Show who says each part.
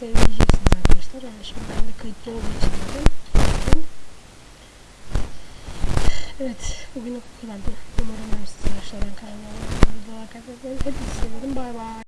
Speaker 1: Buradan arkadaşlar. Yani şimdi ben de kayıtlı olduğu için dedim. Evet, bugün bu kadardı. Umarım beğenirsiniz şey arkadaşlar. Ben kanalıma abone olmayı, hepinizi seviyorum. Bay bay.